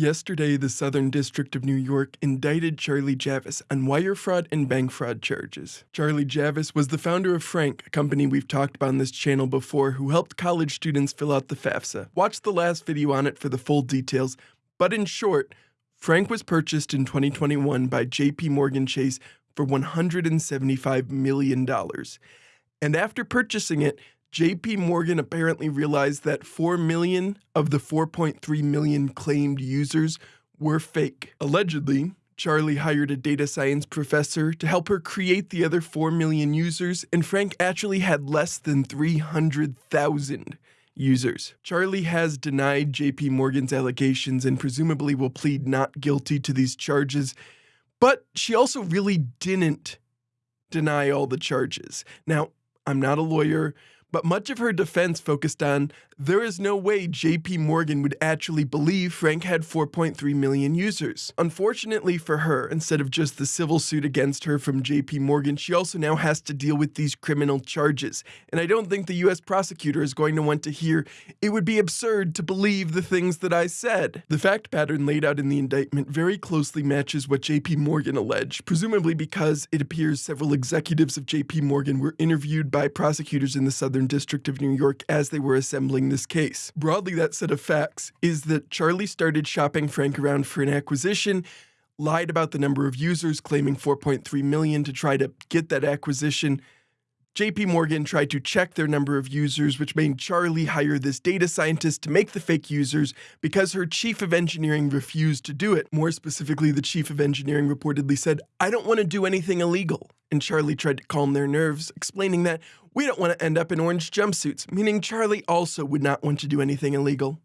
Yesterday, the Southern District of New York indicted Charlie Javice on wire fraud and bank fraud charges. Charlie Javice was the founder of Frank, a company we've talked about on this channel before who helped college students fill out the FAFSA. Watch the last video on it for the full details, but in short, Frank was purchased in 2021 by JP Morgan Chase for $175 million. And after purchasing it, JP Morgan apparently realized that 4 million of the 4.3 million claimed users were fake. Allegedly, Charlie hired a data science professor to help her create the other 4 million users, and Frank actually had less than 300,000 users. Charlie has denied JP Morgan's allegations and presumably will plead not guilty to these charges, but she also really didn't deny all the charges. Now, I'm not a lawyer, but much of her defense focused on there is no way JP Morgan would actually believe Frank had 4.3 million users. Unfortunately for her, instead of just the civil suit against her from JP Morgan, she also now has to deal with these criminal charges. And I don't think the US prosecutor is going to want to hear it would be absurd to believe the things that I said. The fact pattern laid out in the indictment very closely matches what JP Morgan alleged, presumably because it appears several executives of JP Morgan were interviewed by prosecutors in the Southern District of New York as they were assembling this case. Broadly, that set of facts is that Charlie started shopping Frank around for an acquisition, lied about the number of users, claiming 4.3 million to try to get that acquisition. JP Morgan tried to check their number of users, which made Charlie hire this data scientist to make the fake users because her chief of engineering refused to do it. More specifically, the chief of engineering reportedly said, I don't want to do anything illegal. And Charlie tried to calm their nerves, explaining that we don't want to end up in orange jumpsuits, meaning Charlie also would not want to do anything illegal.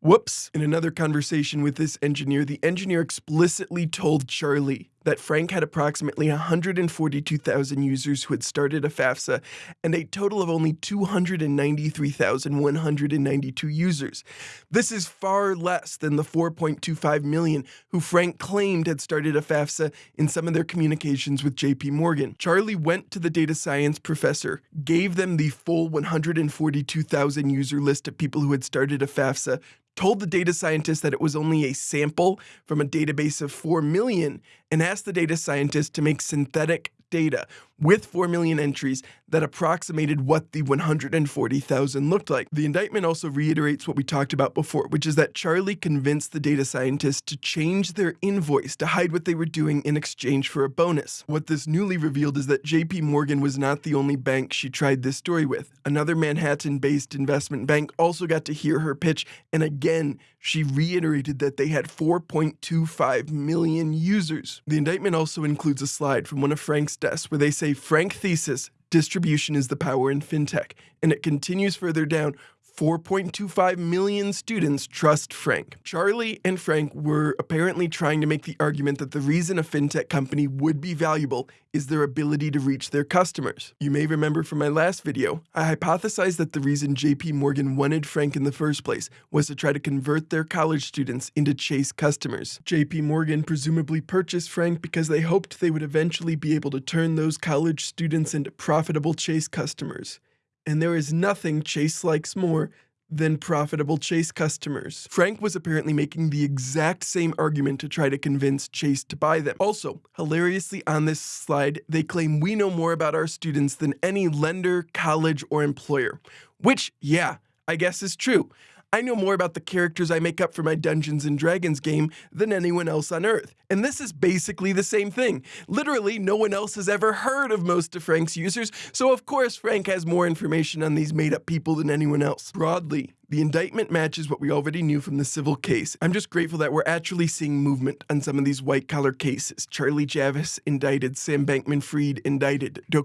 Whoops. In another conversation with this engineer, the engineer explicitly told Charlie that Frank had approximately 142,000 users who had started a FAFSA and a total of only 293,192 users. This is far less than the 4.25 million who Frank claimed had started a FAFSA in some of their communications with JP Morgan. Charlie went to the data science professor, gave them the full 142,000 user list of people who had started a FAFSA, told the data scientist that it was only a sample from a database of 4 million, and asked the data scientist to make synthetic data with 4 million entries that approximated what the 140,000 looked like. The indictment also reiterates what we talked about before, which is that Charlie convinced the data scientists to change their invoice to hide what they were doing in exchange for a bonus. What this newly revealed is that JP Morgan was not the only bank she tried this story with. Another Manhattan-based investment bank also got to hear her pitch, and again, she reiterated that they had 4.25 million users. The indictment also includes a slide from one of Frank's desks where they say Frank thesis, distribution is the power in fintech. And it continues further down, 4.25 million students trust Frank. Charlie and Frank were apparently trying to make the argument that the reason a fintech company would be valuable is their ability to reach their customers. You may remember from my last video, I hypothesized that the reason JP Morgan wanted Frank in the first place was to try to convert their college students into Chase customers. JP Morgan presumably purchased Frank because they hoped they would eventually be able to turn those college students into profitable Chase customers and there is nothing Chase likes more than profitable Chase customers. Frank was apparently making the exact same argument to try to convince Chase to buy them. Also, hilariously on this slide, they claim we know more about our students than any lender, college, or employer. Which, yeah, I guess is true. I know more about the characters I make up for my Dungeons and Dragons game than anyone else on Earth. And this is basically the same thing. Literally, no one else has ever heard of most of Frank's users, so of course Frank has more information on these made up people than anyone else. Broadly, the indictment matches what we already knew from the civil case. I'm just grateful that we're actually seeing movement on some of these white collar cases. Charlie Javice indicted, Sam Bankman Fried indicted, Do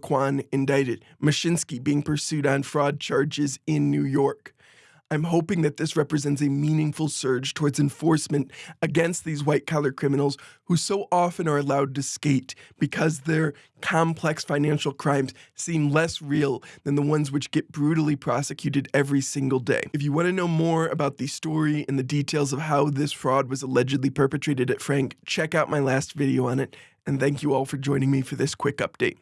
indicted, Mashinsky being pursued on fraud charges in New York. I'm hoping that this represents a meaningful surge towards enforcement against these white collar criminals who so often are allowed to skate because their complex financial crimes seem less real than the ones which get brutally prosecuted every single day. If you want to know more about the story and the details of how this fraud was allegedly perpetrated at Frank, check out my last video on it. And thank you all for joining me for this quick update.